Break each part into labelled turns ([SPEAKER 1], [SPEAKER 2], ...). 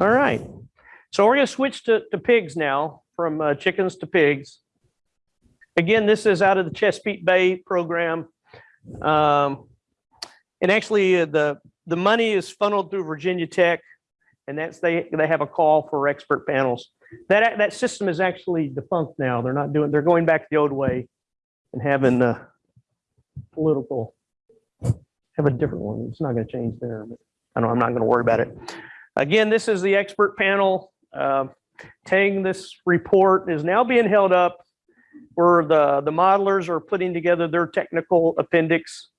[SPEAKER 1] All right. So we're going to switch to, to pigs now, from uh, chickens to pigs. Again, this is out of the Chesapeake Bay program. Um, and actually, uh, the the money is funneled through Virginia Tech, and that's they they have a call for expert panels. That that system is actually defunct now. They're not doing. They're going back the old way, and having uh, political have a different one. It's not going to change there. But I know I'm not going to worry about it. Again, this is the expert panel. Uh, Tang, this report is now being held up where the, the modelers are putting together their technical appendix.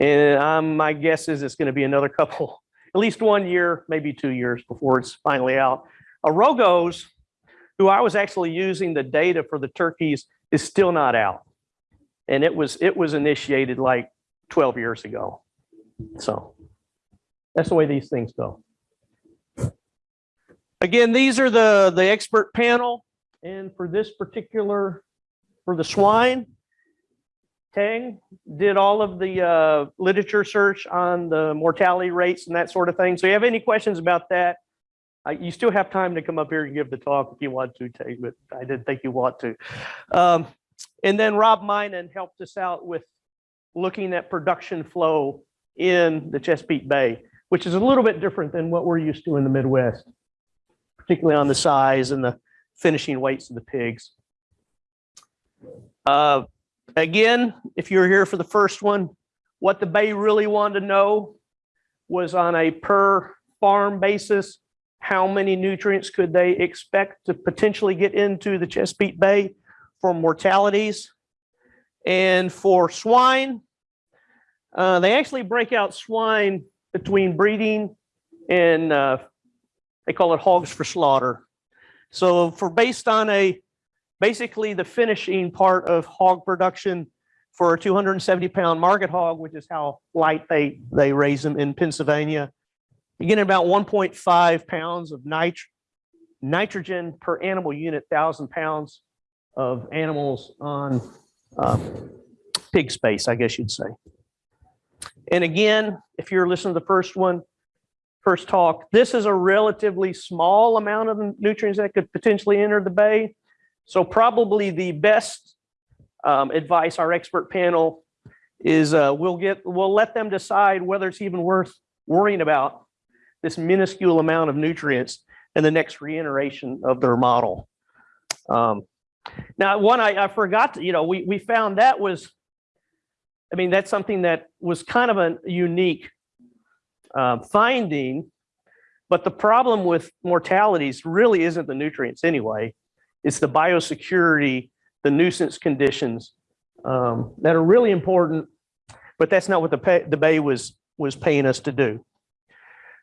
[SPEAKER 1] And um, my guess is it's going to be another couple, at least one year, maybe two years before it's finally out. Arogos, who I was actually using the data for the turkeys, is still not out. And it was it was initiated like 12 years ago. So that's the way these things go. Again, these are the, the expert panel. And for this particular, for the swine, Tang did all of the uh, literature search on the mortality rates and that sort of thing. So you have any questions about that? Uh, you still have time to come up here and give the talk if you want to, Tang, but I didn't think you want to. Um, and then Rob Meinen helped us out with looking at production flow in the Chesapeake Bay, which is a little bit different than what we're used to in the Midwest particularly on the size and the finishing weights of the pigs. Uh, again, if you're here for the first one, what the Bay really wanted to know was on a per farm basis, how many nutrients could they expect to potentially get into the Chesapeake Bay for mortalities. And for swine, uh, they actually break out swine between breeding and uh, they call it hogs for slaughter. So for based on a, basically the finishing part of hog production for a 270 pound market hog, which is how light they, they raise them in Pennsylvania, you get about 1.5 pounds of nit nitrogen per animal unit, thousand pounds of animals on um, pig space, I guess you'd say. And again, if you're listening to the first one, first talk, this is a relatively small amount of nutrients that could potentially enter the bay. So probably the best um, advice our expert panel is uh, we'll get we'll let them decide whether it's even worth worrying about this minuscule amount of nutrients in the next reiteration of their model. Um, now, one I, I forgot to, you know, we, we found that was, I mean, that's something that was kind of a unique uh, finding, but the problem with mortalities really isn't the nutrients anyway. It's the biosecurity, the nuisance conditions um, that are really important, but that's not what the, pay, the Bay was, was paying us to do.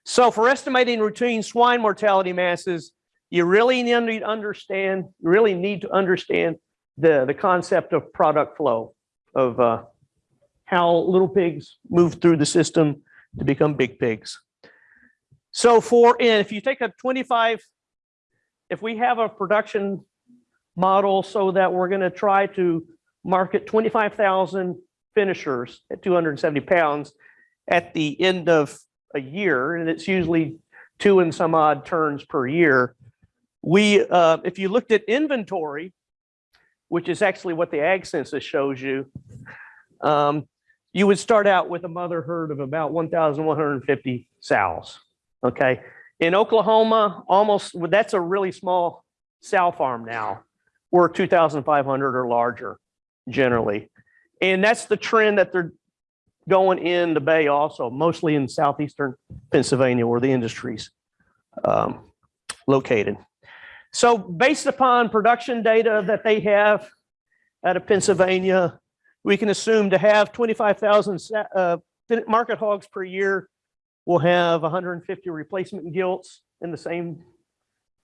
[SPEAKER 1] So for estimating routine swine mortality masses, you really need to understand, really need to understand the, the concept of product flow, of uh, how little pigs move through the system, to become big pigs. So for, if you take a 25, if we have a production model so that we're going to try to market 25,000 finishers at 270 pounds at the end of a year, and it's usually two and some odd turns per year. We, uh, if you looked at inventory, which is actually what the ag census shows you, um, you would start out with a mother herd of about 1,150 sows. Okay. In Oklahoma, almost that's a really small sow farm now. We're 2,500 or larger generally. And that's the trend that they're going in the bay also, mostly in southeastern Pennsylvania where the industry's um, located. So based upon production data that they have out of Pennsylvania, we can assume to have 25,000 uh, market hogs per year, we'll have 150 replacement gilts in the same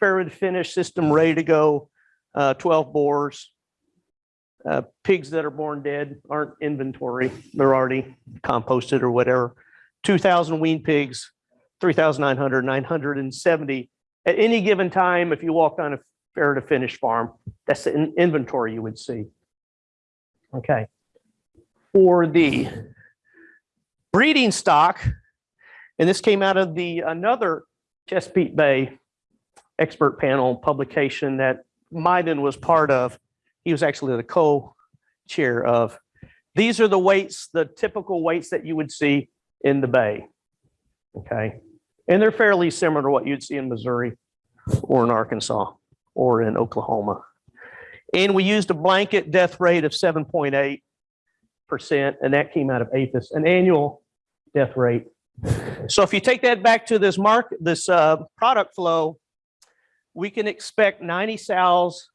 [SPEAKER 1] farrowed finish system ready to go, uh, 12 boars. Uh, pigs that are born dead aren't inventory. They're already composted or whatever. 2,000 wean pigs, 3,900, 970. At any given time, if you walked on a farrow to finish farm, that's the inventory you would see. Okay for the breeding stock, and this came out of the another Chesapeake Bay expert panel publication that Meinen was part of. He was actually the co-chair of. These are the weights, the typical weights that you would see in the bay. Okay, and they're fairly similar to what you'd see in Missouri or in Arkansas or in Oklahoma. And we used a blanket death rate of 7.8 percent, and that came out of APHIS, an annual death rate. So if you take that back to this mark, this uh, product flow, we can expect 90 sows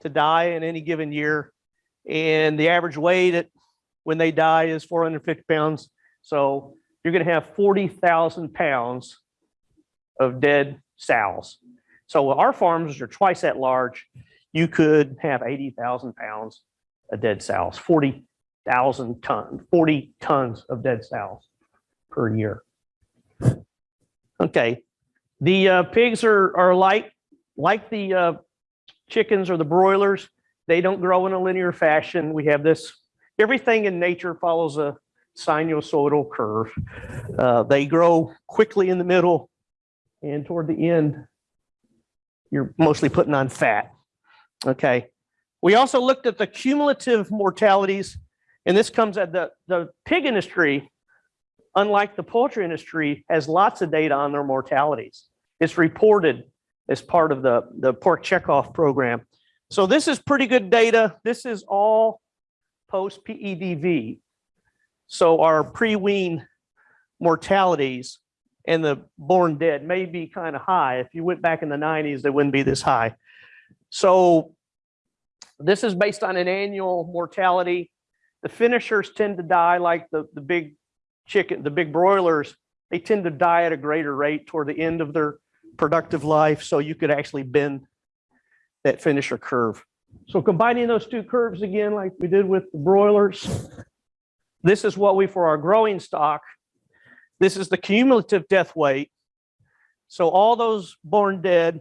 [SPEAKER 1] to die in any given year. And the average weight at when they die is 450 pounds. So you're going to have 40,000 pounds of dead sows. So our farms are twice that large. You could have 80,000 pounds of dead sows, 40,000 tons, 40 tons of dead sows per year. Okay, the uh, pigs are, are like, like the uh, chickens or the broilers. They don't grow in a linear fashion. We have this, everything in nature follows a sinusoidal curve. Uh, they grow quickly in the middle and toward the end, you're mostly putting on fat. Okay. We also looked at the cumulative mortalities, and this comes at the, the pig industry, unlike the poultry industry, has lots of data on their mortalities. It's reported as part of the, the pork checkoff program. So this is pretty good data. This is all post PEDV. So our pre-wean mortalities and the born dead may be kind of high. If you went back in the 90s, they wouldn't be this high. So this is based on an annual mortality. The finishers tend to die like the, the big chicken, the big broilers, they tend to die at a greater rate toward the end of their productive life. So you could actually bend that finisher curve. So combining those two curves again, like we did with the broilers, this is what we, for our growing stock, this is the cumulative death weight. So all those born dead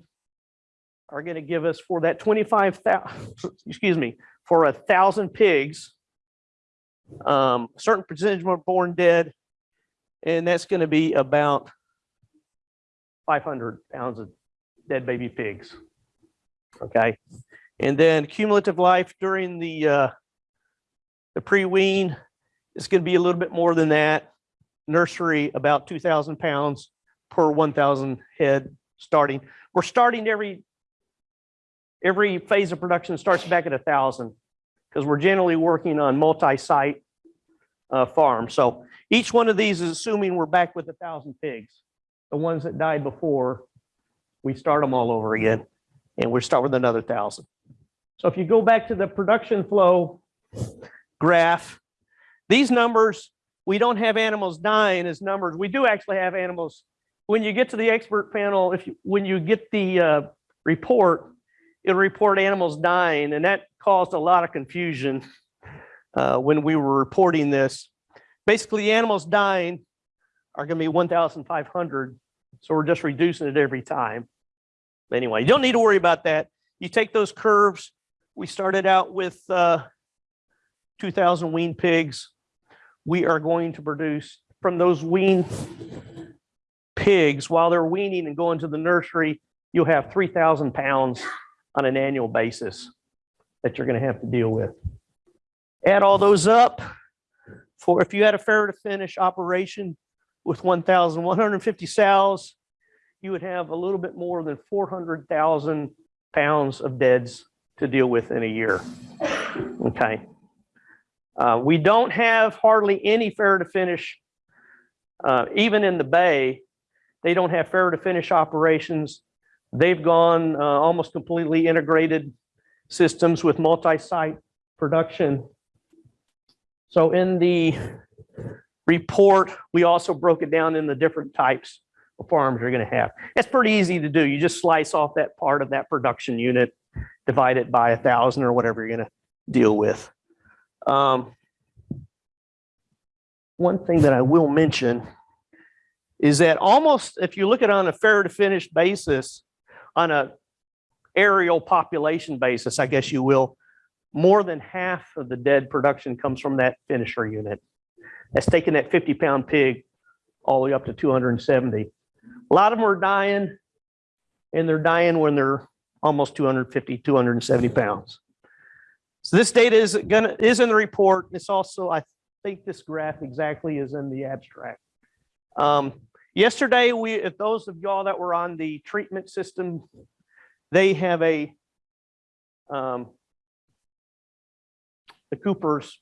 [SPEAKER 1] are going to give us for that 25,000, excuse me, for a thousand pigs, um, a certain percentage were born dead, and that's going to be about 500 pounds of dead baby pigs. Okay, and then cumulative life during the uh, the pre-wean is going to be a little bit more than that. Nursery about 2,000 pounds per 1,000 head starting. We're starting every every phase of production starts back at a thousand because we're generally working on multi-site uh, farms. So each one of these is assuming we're back with a thousand pigs. The ones that died before, we start them all over again and we start with another thousand. So if you go back to the production flow graph, these numbers, we don't have animals dying as numbers. We do actually have animals. When you get to the expert panel, if you, when you get the uh, report, it'll report animals dying, and that caused a lot of confusion uh, when we were reporting this. Basically, animals dying are going to be 1,500, so we're just reducing it every time. Anyway, you don't need to worry about that. You take those curves. We started out with uh, 2,000 wean pigs. We are going to produce from those wean pigs while they're weaning and going to the nursery, you'll have 3,000 pounds on an annual basis that you're going to have to deal with. Add all those up for if you had a farrow to finish operation with 1,150 sows, you would have a little bit more than 400,000 pounds of deads to deal with in a year. Okay. Uh, we don't have hardly any farrow to finish, uh, even in the bay, they don't have farrow to finish operations They've gone uh, almost completely integrated systems with multi-site production. So in the report, we also broke it down in the different types of farms you're going to have. It's pretty easy to do. You just slice off that part of that production unit, divide it by a thousand or whatever you're going to deal with. Um, one thing that I will mention is that almost, if you look at it on a farrow to finish basis, on a aerial population basis, I guess you will, more than half of the dead production comes from that finisher unit. That's taking that 50 pound pig all the way up to 270. A lot of them are dying and they're dying when they're almost 250, 270 pounds. So this data is gonna, is in the report. It's also, I think this graph exactly is in the abstract. Um, yesterday, we, those of y'all that were on the treatment system, they have a, um, the Cooper's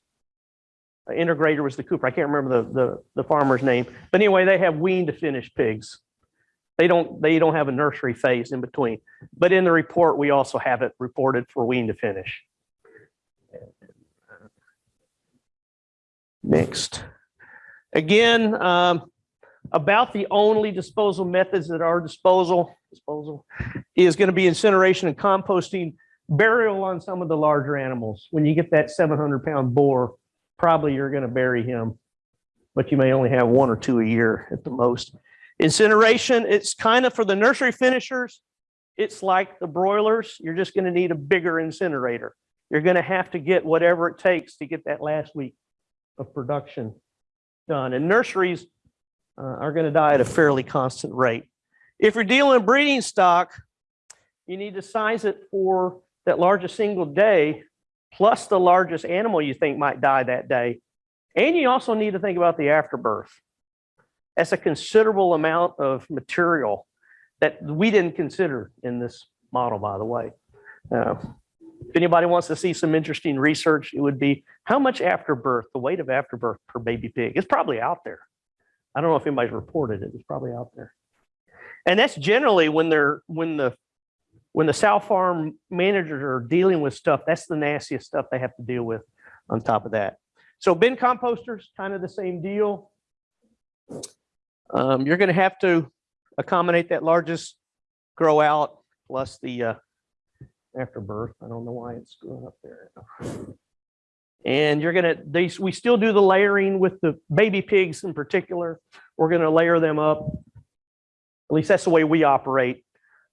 [SPEAKER 1] uh, integrator was the Cooper. I can't remember the, the, the farmer's name. But anyway, they have wean to finish pigs. They don't, they don't have a nursery phase in between. But in the report, we also have it reported for wean to finish. Next. Again, um, about the only disposal methods at our disposal, disposal is going to be incineration and composting, burial on some of the larger animals. When you get that 700 pound boar, probably you're going to bury him, but you may only have one or two a year at the most. Incineration, it's kind of for the nursery finishers. It's like the broilers. You're just going to need a bigger incinerator. You're going to have to get whatever it takes to get that last week of production done. And nurseries uh, are going to die at a fairly constant rate. If you're dealing in breeding stock, you need to size it for that largest single day plus the largest animal you think might die that day. And you also need to think about the afterbirth. That's a considerable amount of material that we didn't consider in this model, by the way. Uh, if anybody wants to see some interesting research, it would be how much afterbirth, the weight of afterbirth per baby pig. It's probably out there. I don't know if anybody's reported it. It's probably out there. And that's generally when they're when the when the South farm managers are dealing with stuff, that's the nastiest stuff they have to deal with on top of that. So bin composters, kind of the same deal. Um, you're going to have to accommodate that largest grow out plus the uh, afterbirth. I don't know why it's screwing up there. And you're gonna, they, we still do the layering with the baby pigs in particular. We're gonna layer them up. At least that's the way we operate.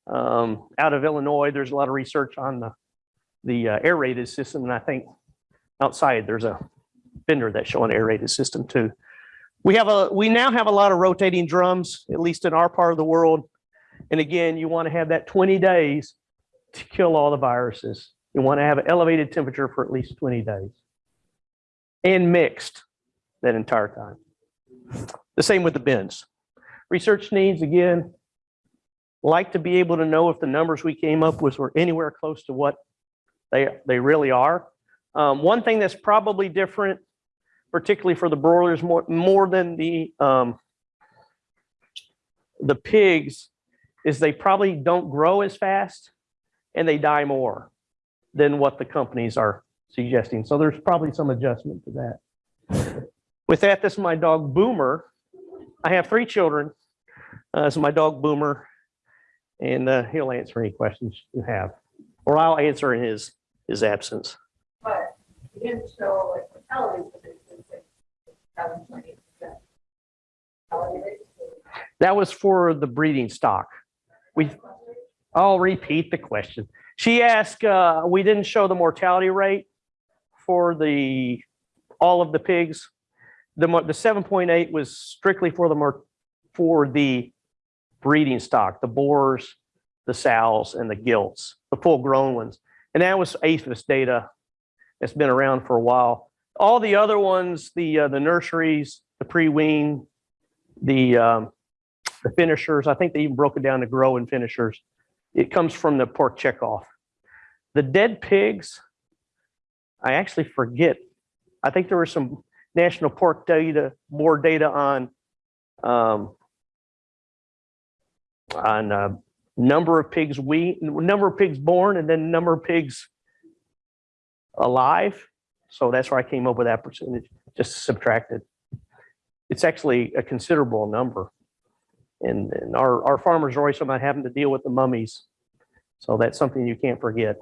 [SPEAKER 1] Um, out of Illinois, there's a lot of research on the, the uh, aerated system. And I think outside there's a vendor that's showing aerated system too. We have a, we now have a lot of rotating drums, at least in our part of the world. And again, you want to have that 20 days to kill all the viruses. You want to have an elevated temperature for at least 20 days and mixed that entire time. The same with the bins. Research needs, again, like to be able to know if the numbers we came up with were anywhere close to what they, they really are. Um, one thing that's probably different, particularly for the broilers more, more than the, um, the pigs, is they probably don't grow as fast and they die more than what the companies are suggesting. So there's probably some adjustment to that. With that, this is my dog Boomer. I have three children. Uh, this is my dog Boomer, and uh, he'll answer any questions you have, or I'll answer in his his absence.
[SPEAKER 2] But you didn't show like mortality predictions, like seven point eight percent.
[SPEAKER 1] That was for the breeding stock. We, I'll repeat the question. She asked, uh, we didn't show the mortality rate for the, all of the pigs. The, the seven point eight was strictly for the more, for the breeding stock, the boars, the sows and the gilts, the full grown ones. And that was APHIS data that's been around for a while. All the other ones, the, uh, the nurseries, the pre-wean, the, um, the finishers, I think they even broke it down to grow and finishers. It comes from the pork checkoff. The dead pigs, I actually forget. I think there was some national pork data, more data on um, on uh, number of pigs we number of pigs born and then number of pigs alive. So that's where I came up with that percentage, just subtracted. It's actually a considerable number. And, and our, our farmers are always about having to deal with the mummies. So that's something you can't forget.